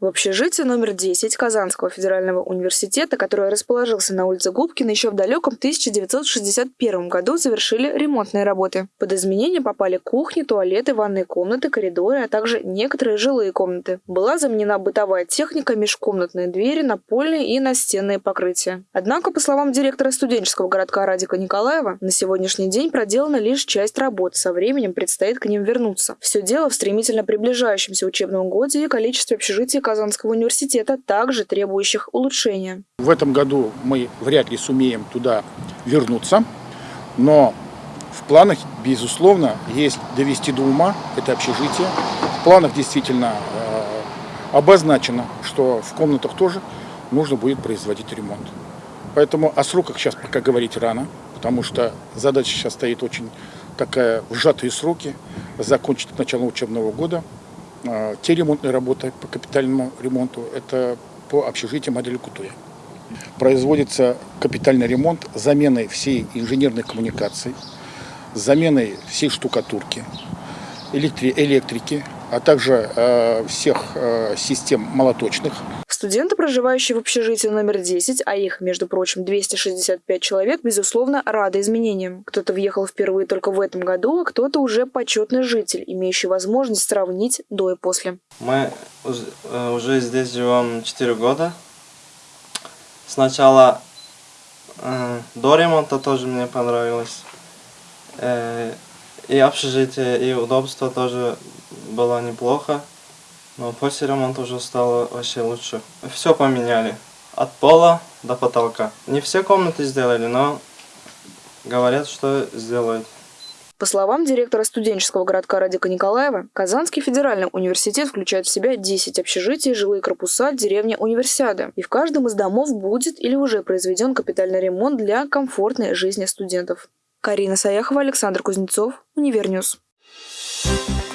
В общежитии номер 10 Казанского федерального университета, который расположился на улице Губкина еще в далеком 1961 году, завершили ремонтные работы. Под изменения попали кухни, туалеты, ванные комнаты, коридоры, а также некоторые жилые комнаты. Была заменена бытовая техника, межкомнатные двери, напольные и настенные покрытия. Однако, по словам директора студенческого городка Радика Николаева, на сегодняшний день проделана лишь часть работ. Со временем предстоит к ним вернуться. Все дело в стремительно приближающемся учебном годе и количестве общежитий Казанского университета, также требующих улучшения. В этом году мы вряд ли сумеем туда вернуться, но в планах, безусловно, есть довести до ума это общежитие. В планах действительно э, обозначено, что в комнатах тоже нужно будет производить ремонт. Поэтому о сроках сейчас пока говорить рано, потому что задача сейчас стоит очень такая в сжатые сроки, закончить к началу учебного года. Э, те ремонтные работы по капитальному ремонту, это по общежитию модели Кутуя. Производится капитальный ремонт заменой всей инженерной коммуникации, заменой всей штукатурки, электри электрики, а также э, всех э, систем молоточных. Студенты, проживающие в общежитии номер 10, а их, между прочим, 265 человек, безусловно, рады изменениям. Кто-то въехал впервые только в этом году, а кто-то уже почетный житель, имеющий возможность сравнить до и после. Мы уже э, здесь живем 4 года. Сначала э, до ремонта тоже мне понравилось. Э, и общежитие, и удобство тоже было неплохо. Но после ремонта уже стало вообще лучше. Все поменяли. От пола до потолка. Не все комнаты сделали, но говорят, что сделают. По словам директора студенческого городка Радика Николаева, Казанский федеральный университет включает в себя 10 общежитий, жилые корпуса, деревня Универсиады. И в каждом из домов будет или уже произведен капитальный ремонт для комфортной жизни студентов. Карина Саяхова, Александр Кузнецов, Univer News. Thank you